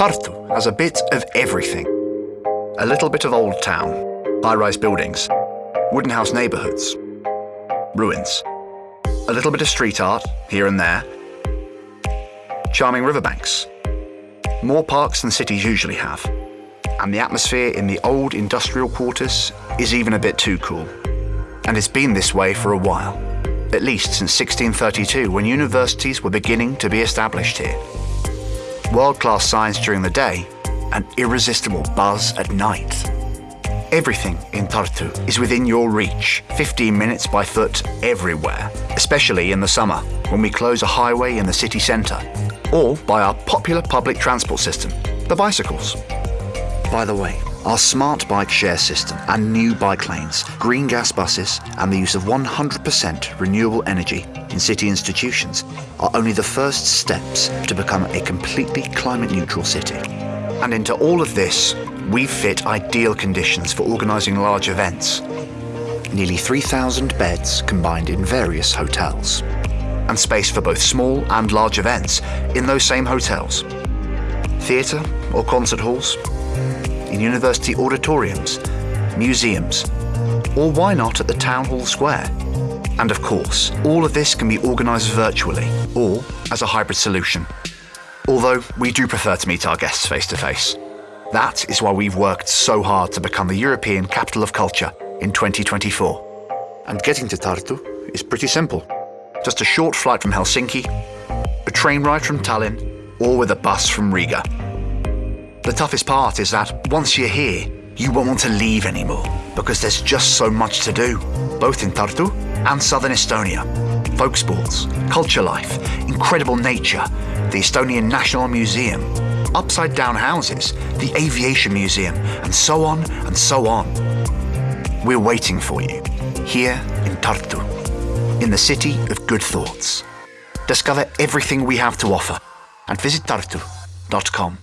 Tartu has a bit of everything. A little bit of old town, high-rise buildings, wooden house neighbourhoods, ruins. A little bit of street art here and there, charming riverbanks, more parks than cities usually have, and the atmosphere in the old industrial quarters is even a bit too cool. And it's been this way for a while, at least since 1632 when universities were beginning to be established here. World-class science during the day, and irresistible buzz at night. Everything in Tartu is within your reach, 15 minutes by foot everywhere, especially in the summer when we close a highway in the city centre, or by our popular public transport system, the bicycles. By the way, our smart bike share system and new bike lanes, green gas buses, and the use of 100% renewable energy in city institutions are only the first steps to become a completely climate neutral city. And into all of this, we've fit ideal conditions for organising large events. Nearly 3,000 beds combined in various hotels. And space for both small and large events in those same hotels. Theatre or concert halls, in university auditoriums, museums, or why not at the Town Hall Square? And of course, all of this can be organised virtually or as a hybrid solution. Although we do prefer to meet our guests face to face. That is why we've worked so hard to become the European Capital of Culture in 2024. And getting to Tartu is pretty simple. Just a short flight from Helsinki, a train ride from Tallinn, or with a bus from Riga. The toughest part is that once you're here, you won't want to leave anymore because there's just so much to do, both in Tartu and southern Estonia. Folk sports, culture life, incredible nature, the Estonian National Museum, upside down houses, the Aviation Museum, and so on and so on. We're waiting for you, here in Tartu, in the city of good thoughts. Discover everything we have to offer and visit tartu.com.